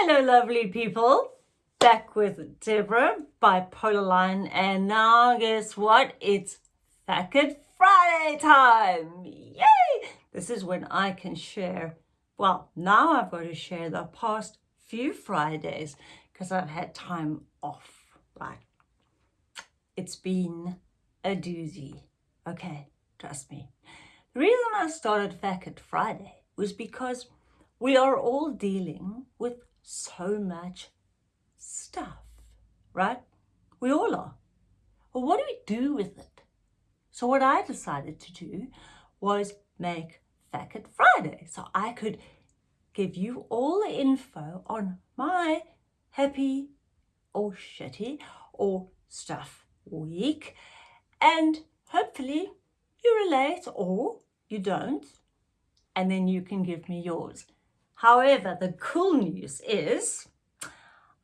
Hello, lovely people. Back with Deborah, Bipolar Line, and now guess what? It's Facket Friday time. Yay! This is when I can share. Well, now I've got to share the past few Fridays because I've had time off. Right? It's been a doozy. Okay, trust me. The reason I started Facket Friday was because we are all dealing with so much stuff, right? We all are. Well, what do we do with it? So what I decided to do was make Facket Friday. So I could give you all the info on my happy or shitty or stuff week. And hopefully you relate or you don't. And then you can give me yours. However, the cool news is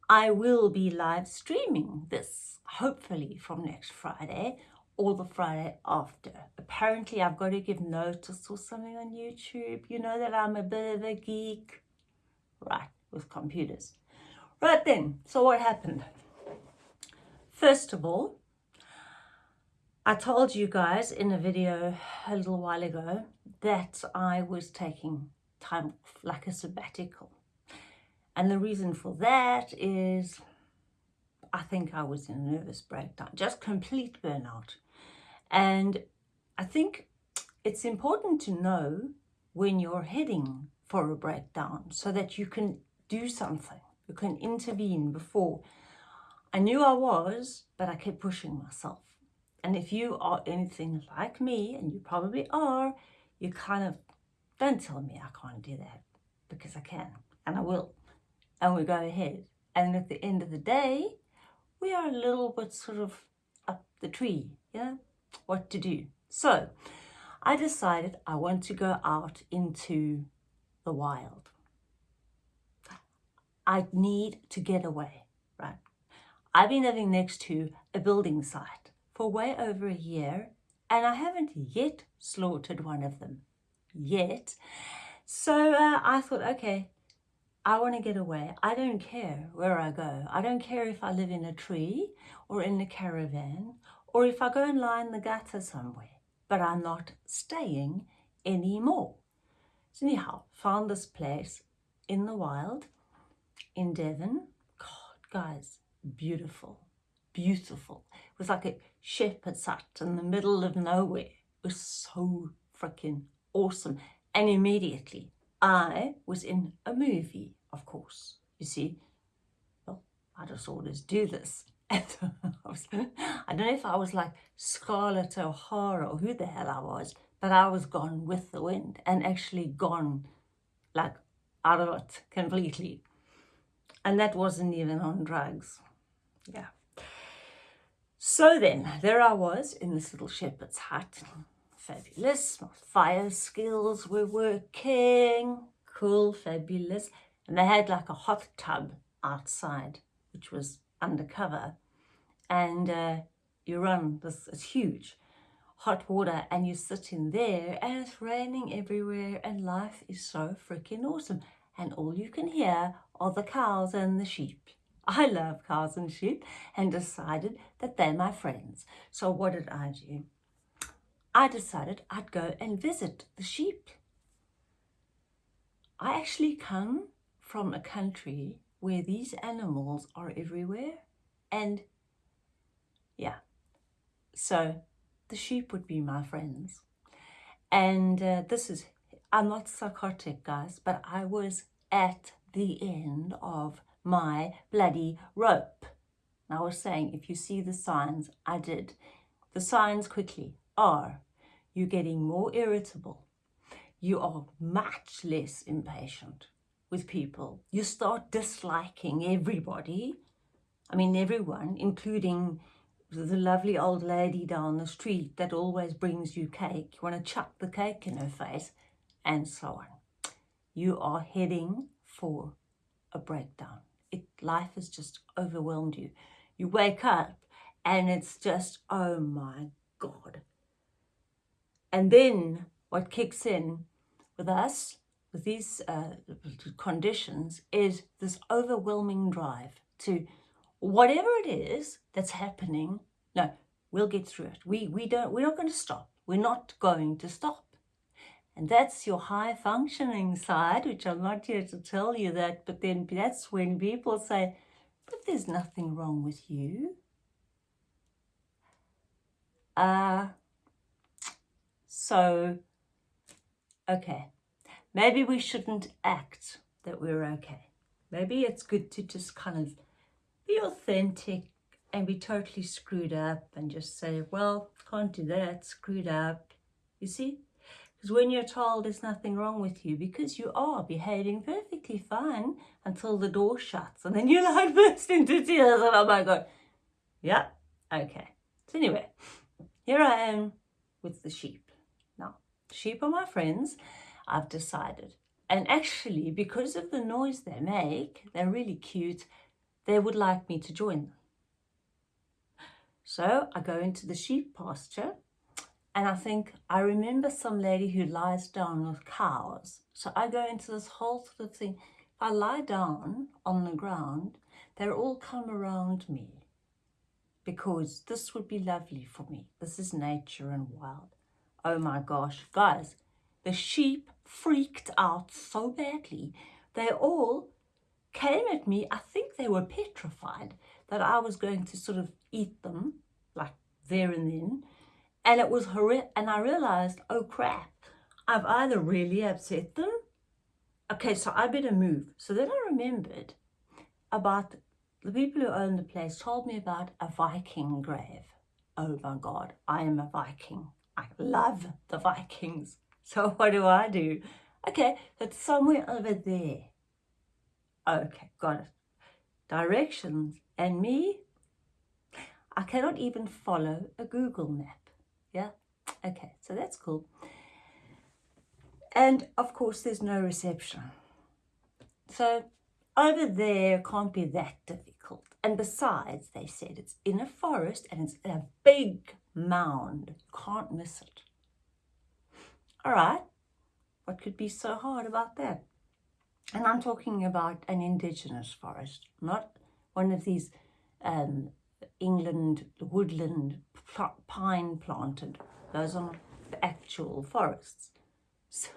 I will be live streaming this, hopefully from next Friday or the Friday after. Apparently, I've got to give notice or something on YouTube. You know that I'm a bit of a geek. Right, with computers. Right then, so what happened? First of all, I told you guys in a video a little while ago that I was taking time like a sabbatical. And the reason for that is I think I was in a nervous breakdown, just complete burnout. And I think it's important to know when you're heading for a breakdown so that you can do something, you can intervene before. I knew I was, but I kept pushing myself. And if you are anything like me, and you probably are, you kind of don't tell me I can't do that because I can and I will. And we go ahead. And at the end of the day, we are a little bit sort of up the tree, know, what to do. So I decided I want to go out into the wild. I need to get away, right? I've been living next to a building site for way over a year and I haven't yet slaughtered one of them yet. So uh, I thought, okay, I want to get away. I don't care where I go. I don't care if I live in a tree or in a caravan or if I go and lie in the gutter somewhere. But I'm not staying anymore. So anyhow, found this place in the wild in Devon. God, guys, beautiful, beautiful. It was like a shepherd's hut in the middle of nowhere. It was so freaking awesome. And immediately I was in a movie, of course. You see, well, I just always do this. I don't know if I was like Scarlett O'Hara or who the hell I was, but I was gone with the wind and actually gone like out of it completely. And that wasn't even on drugs. Yeah. So then, there I was in this little shepherd's hut fabulous. My fire skills were working. Cool, fabulous. And they had like a hot tub outside, which was undercover. And uh, you run this, it's huge, hot water, and you sit in there, and it's raining everywhere, and life is so freaking awesome. And all you can hear are the cows and the sheep. I love cows and sheep and decided that they're my friends. So what did I do? I decided I'd go and visit the sheep. I actually come from a country where these animals are everywhere and yeah, so the sheep would be my friends. And uh, this is, I'm not psychotic guys, but I was at the end of my bloody rope. I was saying, if you see the signs, I did. The signs quickly are you're getting more irritable. You are much less impatient with people. You start disliking everybody. I mean, everyone, including the lovely old lady down the street that always brings you cake. You want to chuck the cake in her face and so on. You are heading for a breakdown. It, life has just overwhelmed you. You wake up and it's just, oh my God, and then what kicks in with us, with these uh, conditions is this overwhelming drive to whatever it is that's happening. No, we'll get through it. We we don't. We're not going to stop. We're not going to stop. And that's your high functioning side, which I'm not here to tell you that, but then that's when people say, but there's nothing wrong with you. Uh, so, okay, maybe we shouldn't act that we're okay. Maybe it's good to just kind of be authentic and be totally screwed up and just say, well, can't do that, screwed up. You see? Because when you're told there's nothing wrong with you, because you are behaving perfectly fine until the door shuts, and then you like burst into tears, and I'm like, God, yeah, okay. So anyway, here I am with the sheep. Sheep are my friends, I've decided. And actually, because of the noise they make, they're really cute, they would like me to join them. So I go into the sheep pasture and I think I remember some lady who lies down with cows. So I go into this whole sort of thing. If I lie down on the ground, they'll all come around me because this would be lovely for me. This is nature and wild. Oh my gosh, guys, the sheep freaked out so badly. They all came at me. I think they were petrified that I was going to sort of eat them like there and then and it was horrific. And I realized, oh crap, I've either really upset them. Okay, so I better move. So then I remembered about the people who own the place told me about a Viking grave. Oh my God, I am a Viking. I love the Vikings. So what do I do? Okay, it's somewhere over there. Okay, got it. Directions. And me, I cannot even follow a Google map. Yeah? Okay, so that's cool. And of course, there's no reception. So over there can't be that difficult. And besides, they said it's in a forest and it's in a big mound. Can't miss it. All right, what could be so hard about that? And I'm talking about an indigenous forest, not one of these um, England woodland pine planted. Those are the actual forests. So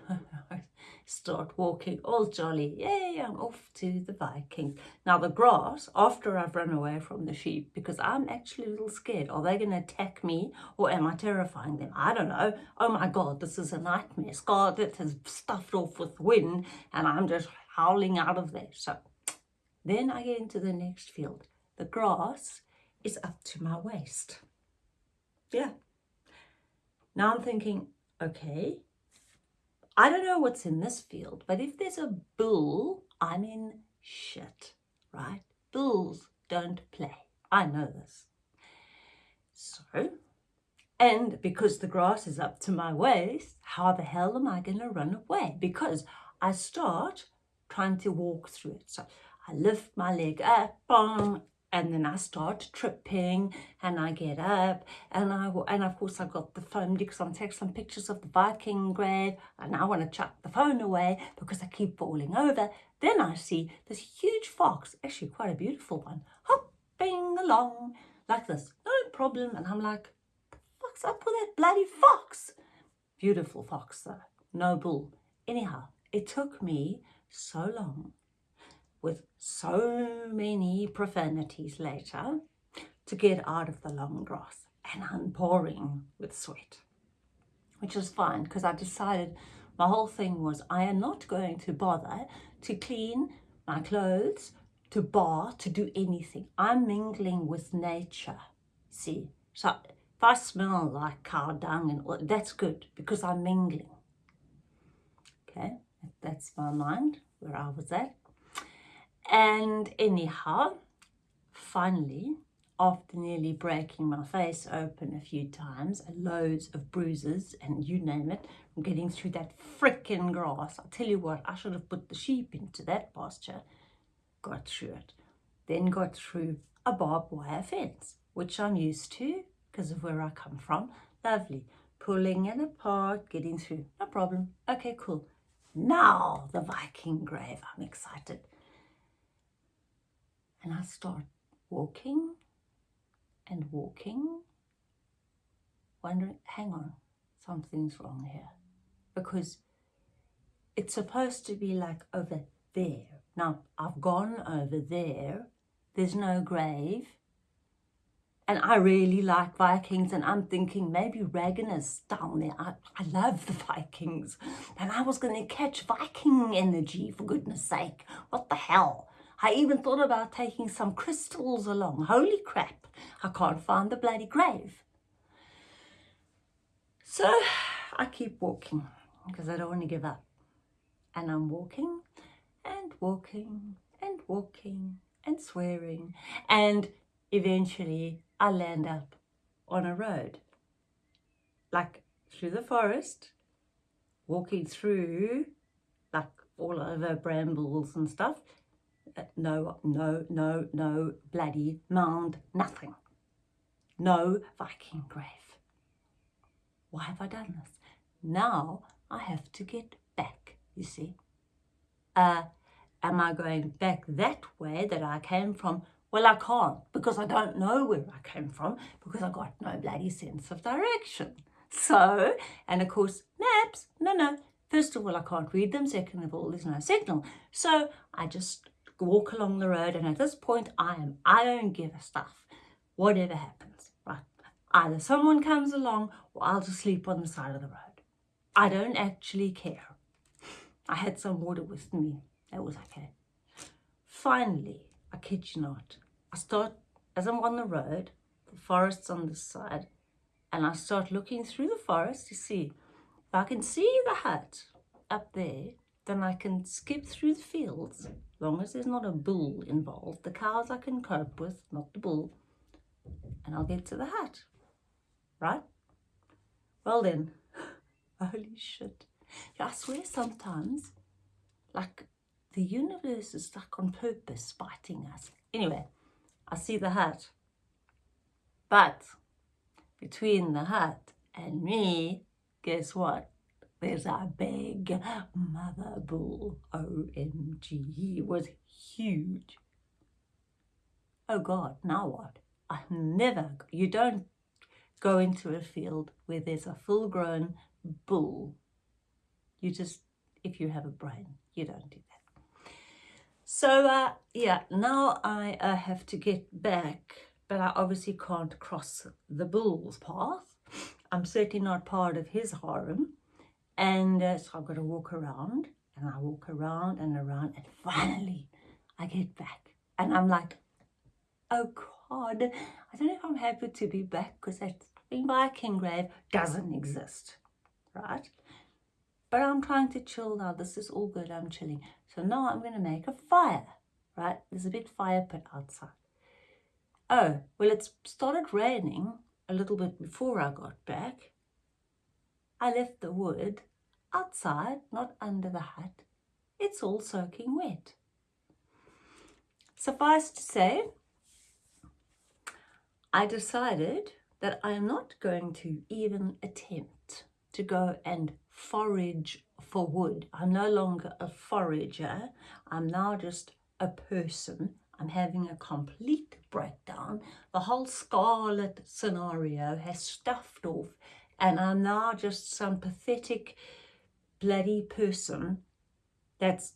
start walking all jolly. Yay, I'm off to the Vikings. Now the grass, after I've run away from the sheep, because I'm actually a little scared. Are they going to attack me or am I terrifying them? I don't know. Oh my God, this is a nightmare. Scarlett has stuffed off with wind and I'm just howling out of there. So then I get into the next field. The grass is up to my waist. Yeah. Now I'm thinking, okay, I don't know what's in this field, but if there's a bull, I'm in shit, right? Bulls don't play. I know this. So, and because the grass is up to my waist, how the hell am I going to run away? Because I start trying to walk through it. So I lift my leg up, bong, and then I start tripping and I get up and I and of course I've got the phone because I'm taking some pictures of the Viking grave and I want to chuck the phone away because I keep falling over. Then I see this huge fox, actually quite a beautiful one, hopping along like this, no problem. And I'm like, what's up with that bloody fox? Beautiful fox though, no bull. Anyhow, it took me so long with so many profanities later to get out of the long grass and I'm pouring with sweat, which is fine because I decided my whole thing was I am not going to bother to clean my clothes, to bar, to do anything. I'm mingling with nature. See, so if I smell like cow dung and that's good because I'm mingling. Okay, that's my mind where I was at. And anyhow, finally, after nearly breaking my face open a few times, loads of bruises, and you name it, getting through that frickin' grass. I tell you what, I should have put the sheep into that pasture. Got through it. Then got through a barbed wire fence, which I'm used to because of where I come from. Lovely. Pulling it apart, getting through. No problem. Okay, cool. now the Viking grave. I'm excited. And I start walking and walking, wondering, hang on, something's wrong here. Because it's supposed to be like over there. Now, I've gone over there. There's no grave. And I really like Vikings, and I'm thinking maybe Ragnar is down there. I, I love the Vikings. And I was going to catch Viking energy, for goodness sake. What the hell? I even thought about taking some crystals along. Holy crap, I can't find the bloody grave. So I keep walking because I don't want to give up. And I'm walking and walking and walking and swearing. And eventually I land up on a road, like through the forest, walking through, like all over brambles and stuff. No, no, no, no bloody mound, nothing. No Viking grave. Why have I done this? Now I have to get back, you see. Uh, am I going back that way that I came from? Well, I can't because I don't know where I came from because I got no bloody sense of direction. So, and of course, maps, no, no. First of all, I can't read them. Second of all, there's no signal. So I just walk along the road. And at this point, I am, I don't give a stuff. Whatever happens, right? Either someone comes along or I'll just sleep on the side of the road. I don't actually care. I had some water with me. That was okay. Finally, I kid you not, I start, as I'm on the road, the forest's on this side, and I start looking through the forest to see if I can see the hut up there, then I can skip through the fields, long as there's not a bull involved. The cows I can cope with, not the bull, and I'll get to the hut, right? Well then, holy shit. Yeah, I swear sometimes, like the universe is like on purpose spiting us. Anyway, I see the hut. But between the hut and me, guess what? There's a big mother bull. OMG, he was huge. Oh God, now what? I never, you don't go into a field where there's a full grown bull. You just, if you have a brain, you don't do that. So uh, yeah, now I uh, have to get back, but I obviously can't cross the bull's path. I'm certainly not part of his harem. And uh, so I've got to walk around and I walk around and around and finally I get back. And I'm like, oh God, I don't know if I'm happy to be back because that Viking grave doesn't exist, right? But I'm trying to chill now. This is all good. I'm chilling. So now I'm going to make a fire, right? There's a big fire pit outside. Oh, well, it started raining a little bit before I got back. I left the wood outside, not under the hut. It's all soaking wet. Suffice to say, I decided that I am not going to even attempt to go and forage for wood. I'm no longer a forager. I'm now just a person. I'm having a complete breakdown. The whole scarlet scenario has stuffed off and I'm now just some pathetic bloody person that's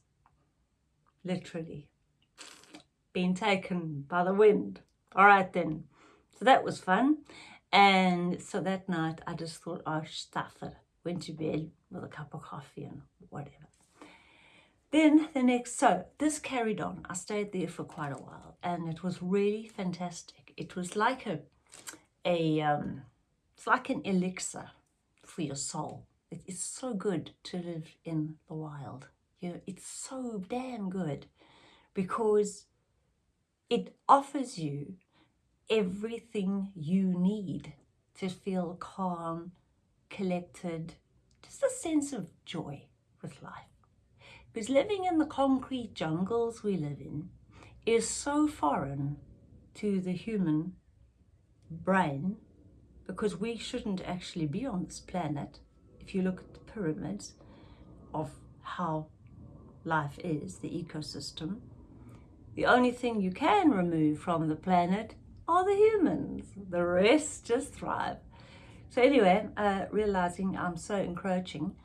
literally been taken by the wind. All right then. So that was fun. And so that night I just thought, oh, stuff it went to bed with a cup of coffee and whatever. Then the next, so this carried on. I stayed there for quite a while and it was really fantastic. It was like a, a um, it's like an elixir for your soul. It is so good to live in the wild. You know, it's so damn good because it offers you everything you need to feel calm, collected, just a sense of joy with life. Because living in the concrete jungles we live in is so foreign to the human brain because we shouldn't actually be on this planet. If you look at the pyramids of how life is, the ecosystem, the only thing you can remove from the planet are the humans. The rest just thrive. So anyway, uh, realizing I'm so encroaching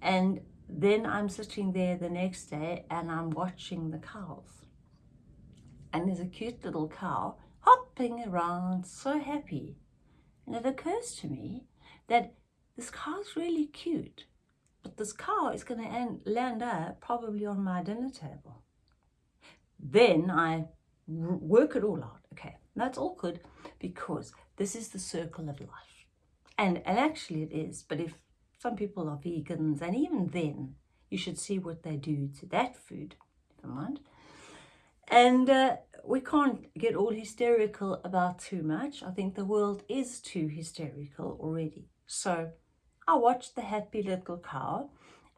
and then I'm sitting there the next day and I'm watching the cows. And there's a cute little cow hopping around, so happy. And it occurs to me that this cow's really cute, but this car is going to end, land up probably on my dinner table. Then I work it all out. Okay, that's all good because this is the circle of life. And, and actually it is, but if some people are vegans and even then you should see what they do to that food, never mind. And uh, we can't get all hysterical about too much. I think the world is too hysterical already. So I watched the happy little cow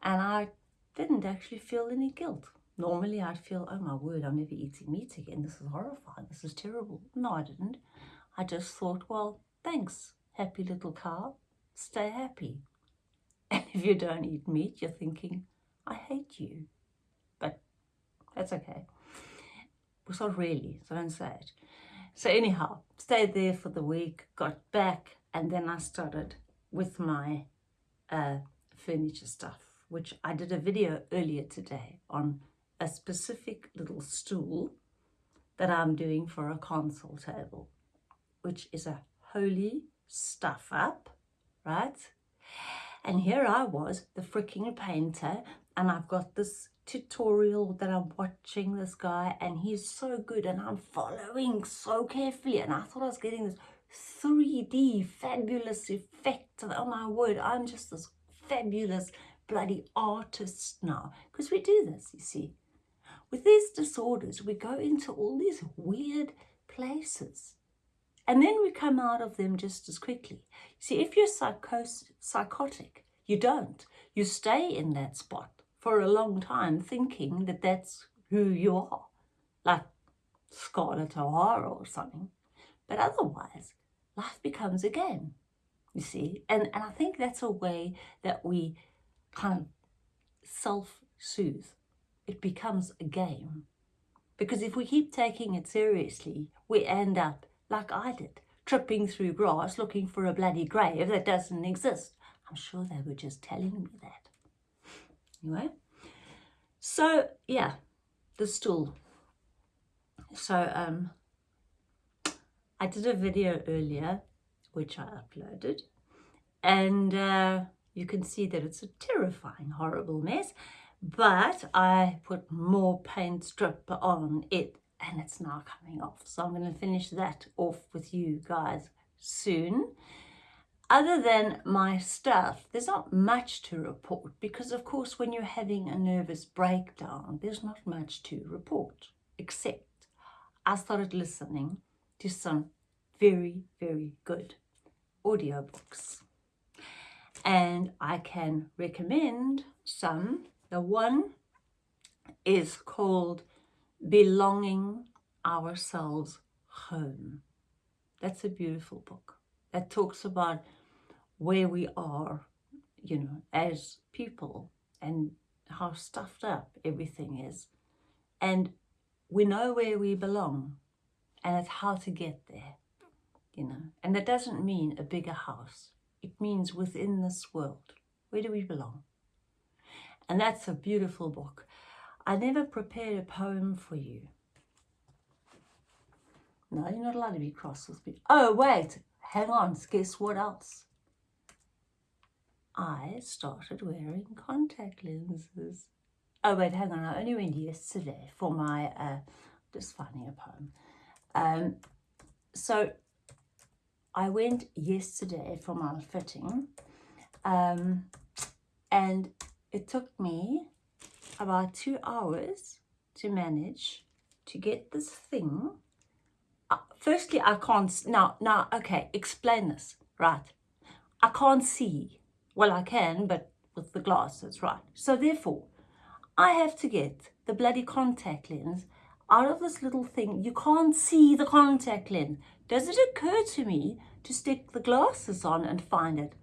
and I didn't actually feel any guilt. Normally I'd feel, oh my word, I'm never eating meat again. This is horrifying. This is terrible. No, I didn't. I just thought, well, thanks, happy little cow. Stay happy. And if you don't eat meat, you're thinking, I hate you. But that's okay. It's not really, so don't say it. So anyhow, stayed there for the week, got back, and then I started with my uh, furniture stuff, which I did a video earlier today on a specific little stool that I'm doing for a console table, which is a holy stuff up, right? And here I was, the freaking painter, and I've got this tutorial that I'm watching this guy and he's so good and I'm following so carefully and I thought I was getting this 3D fabulous effect. Oh my word, I'm just this fabulous bloody artist now because we do this, you see. With these disorders, we go into all these weird places and then we come out of them just as quickly. See, if you're psychos psychotic, you don't. You stay in that spot for a long time thinking that that's who you are, like Scarlett O'Hara or something. But otherwise, life becomes a game, you see. And, and I think that's a way that we kind of self-soothe it becomes a game. Because if we keep taking it seriously, we end up, like I did, tripping through grass looking for a bloody grave that doesn't exist. I'm sure they were just telling me that. Anyway, so yeah, the stool. So um, I did a video earlier, which I uploaded, and uh, you can see that it's a terrifying, horrible mess but I put more paint strip on it and it's now coming off. So I'm going to finish that off with you guys soon. Other than my stuff, there's not much to report because of course when you're having a nervous breakdown, there's not much to report except I started listening to some very, very good audiobooks. And I can recommend some the one is called Belonging Ourselves Home. That's a beautiful book that talks about where we are, you know, as people and how stuffed up everything is. And we know where we belong and it's how to get there, you know. And that doesn't mean a bigger house. It means within this world. Where do we belong? And that's a beautiful book. I never prepared a poem for you. No, you're not allowed to be cross with me. Oh, wait, hang on, guess what else? I started wearing contact lenses. Oh, wait, hang on, I only went yesterday for my, uh, just finding a poem. Um, so I went yesterday for my fitting um, and it took me about two hours to manage to get this thing. Uh, firstly, I can't, now, now, okay, explain this, right? I can't see. Well, I can, but with the glasses, right? So therefore, I have to get the bloody contact lens out of this little thing. You can't see the contact lens. Does it occur to me to stick the glasses on and find it?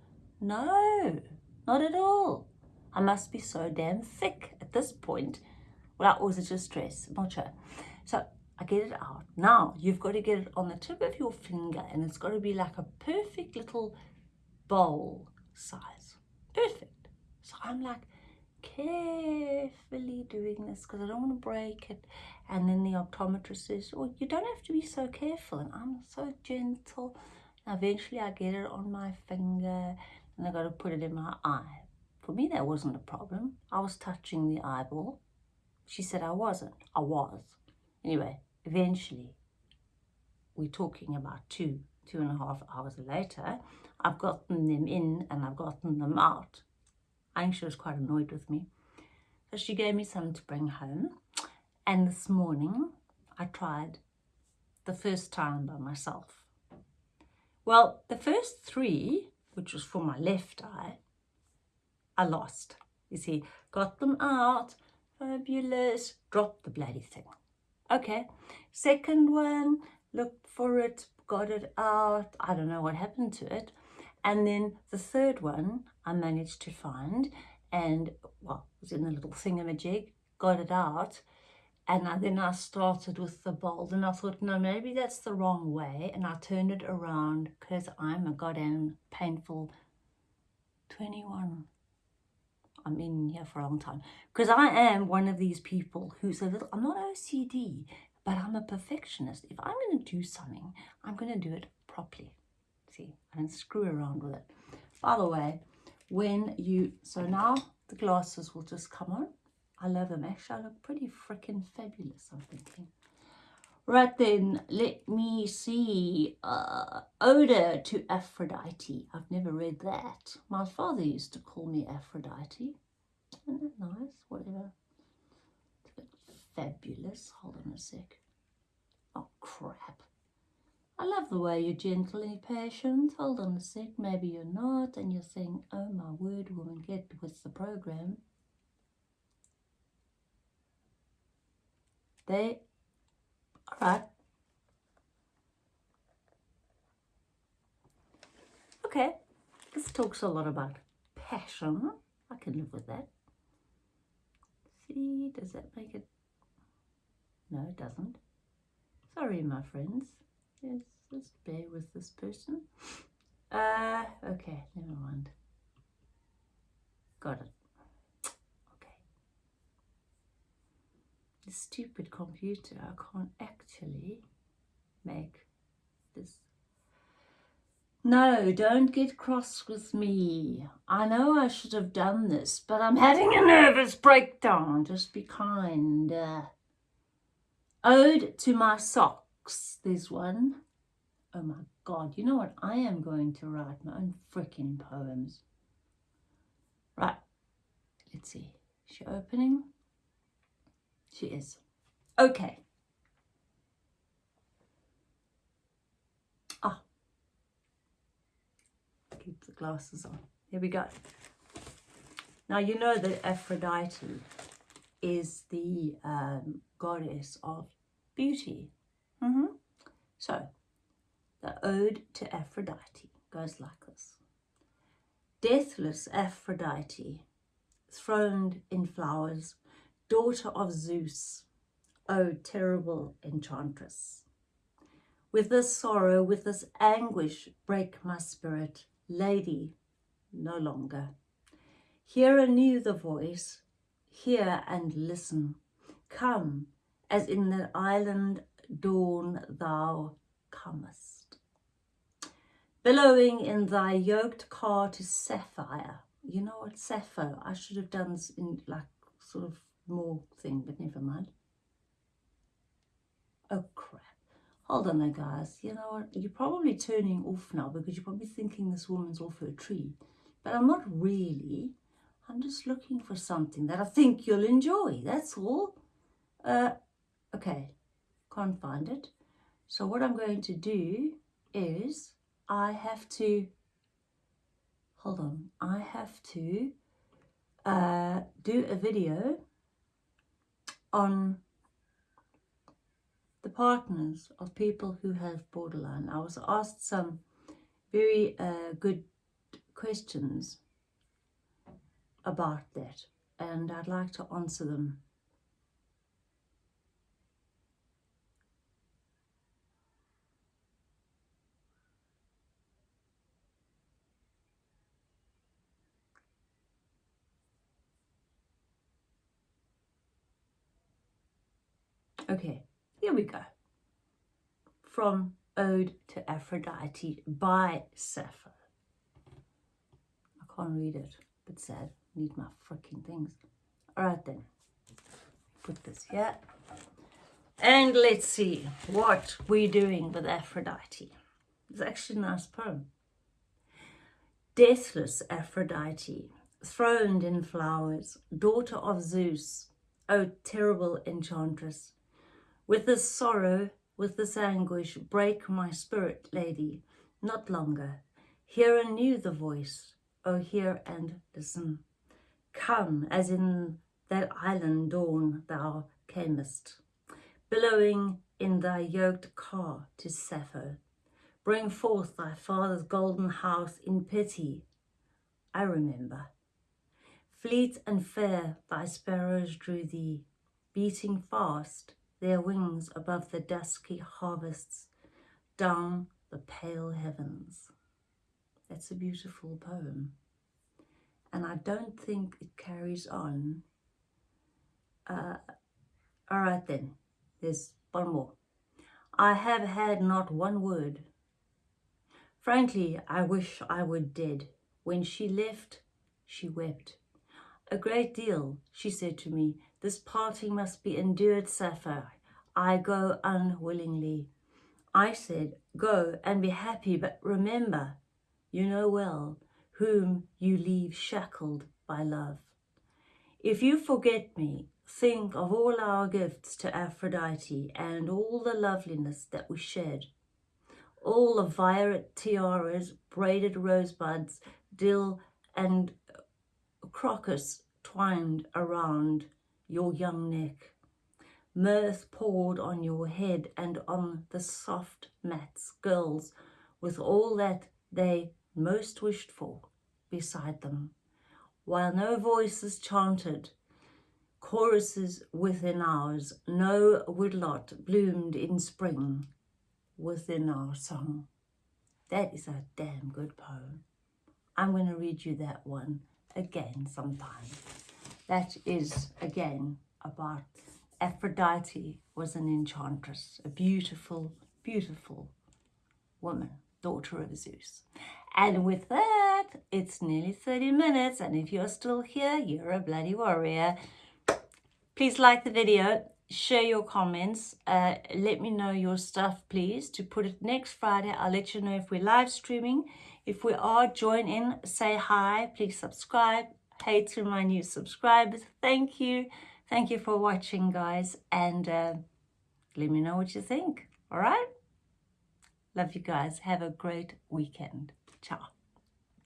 No, not at all. I must be so damn thick at this point. Well, or was it just stress? I'm not sure. So I get it out. Now you've got to get it on the tip of your finger and it's got to be like a perfect little bowl size. Perfect. So I'm like carefully doing this because I don't want to break it. And then the optometrist says, oh, you don't have to be so careful. And I'm so gentle. And eventually I get it on my finger and I got to put it in my eye. For me, that wasn't a problem. I was touching the eyeball. She said I wasn't. I was. Anyway, eventually, we're talking about two, two and a half hours later, I've gotten them in and I've gotten them out. I think she was quite annoyed with me. So she gave me some to bring home. And this morning, I tried the first time by myself. Well, the first three, which was for my left eye, I lost. You see, got them out, fabulous, dropped the bloody thing. Okay, second one, looked for it, got it out. I don't know what happened to it. And then the third one I managed to find and, well, it was in a little thingamajig, got it out. And then I started with the bold and I thought, no, maybe that's the wrong way. And I turned it around because I'm a goddamn painful 21. I'm in here for a long time. Because I am one of these people who's a little, I'm not OCD, but I'm a perfectionist. If I'm going to do something, I'm going to do it properly. See, I don't screw around with it. By the way, when you, so now the glasses will just come on. I love them. Actually, I look pretty freaking fabulous, I'm thinking. Right then, let me see. Uh, Ode to Aphrodite. I've never read that. My father used to call me Aphrodite. Isn't that nice? Whatever. Fabulous. Hold on a sec. Oh, crap. I love the way you're gentle and patient. Hold on a sec. Maybe you're not. And you're saying, oh, my word, woman, get with the program. They Alright. Okay, this talks a lot about passion. I can live with that. See, does that make it? No, it doesn't. Sorry, my friends. Yes, just bear with this person. Uh, okay, never mind. Got it. The stupid computer, I can't actually make this. No, don't get cross with me. I know I should have done this, but I'm having a nervous breakdown. Just be kind. Uh, ode to my socks, there's one. Oh my God, you know what? I am going to write my own freaking poems. Right, let's see. Is she opening? She is. Okay. Ah. Keep the glasses on. Here we go. Now you know that Aphrodite is the um, goddess of beauty. Mm -hmm. So, the Ode to Aphrodite goes like this. Deathless Aphrodite, throned in flowers, daughter of Zeus, O terrible enchantress. With this sorrow, with this anguish, break my spirit, lady, no longer. Hear anew the voice, hear and listen. Come, as in the island dawn thou comest. Billowing in thy yoked car to Sappho. You know what, Sappho? I should have done in like sort of more thing, but never mind. Oh crap. Hold on there guys, you know what, you're probably turning off now because you're probably thinking this woman's off her tree. But I'm not really. I'm just looking for something that I think you'll enjoy, that's all. Uh, okay, can't find it. So what I'm going to do is I have to, hold on, I have to uh, do a video on the partners of people who have borderline. I was asked some very uh, good questions about that and I'd like to answer them. Okay, here we go. From Ode to Aphrodite by Sappho. I can't read it, but sad. Need my freaking things. All right then. Put this here. And let's see what we're doing with Aphrodite. It's actually a nice poem. Deathless Aphrodite, throned in flowers, daughter of Zeus, O terrible enchantress, with this sorrow, with this anguish, break my spirit, lady, not longer. Hear anew the voice, O hear and listen. Come, as in that island dawn thou camest, billowing in thy yoked car to Sappho. Bring forth thy father's golden house in pity. I remember. Fleet and fair thy sparrows drew thee, beating fast their wings above the dusky harvests, down the pale heavens. That's a beautiful poem. And I don't think it carries on. Uh, all right then, there's one more. I have had not one word. Frankly, I wish I were dead. When she left, she wept. A great deal, she said to me, this parting must be endured, Sappho. I go unwillingly. I said, Go and be happy, but remember, you know well, whom you leave shackled by love. If you forget me, think of all our gifts to Aphrodite and all the loveliness that we shared. All the violet tiaras, braided rosebuds, dill and crocus twined around your young neck. Mirth poured on your head and on the soft mats, girls, with all that they most wished for beside them, while no voices chanted, choruses within ours, no woodlot bloomed in spring within our song. That is a damn good poem. I'm going to read you that one again sometime. That is, again, about Aphrodite was an enchantress, a beautiful, beautiful woman, daughter of Zeus. And with that, it's nearly 30 minutes. And if you're still here, you're a bloody warrior. Please like the video, share your comments. Uh, let me know your stuff, please, to put it next Friday. I'll let you know if we're live streaming. If we are, join in, say hi, please subscribe. Hey to my new subscribers. Thank you. Thank you for watching, guys. And uh, let me know what you think. All right? Love you guys. Have a great weekend. Ciao.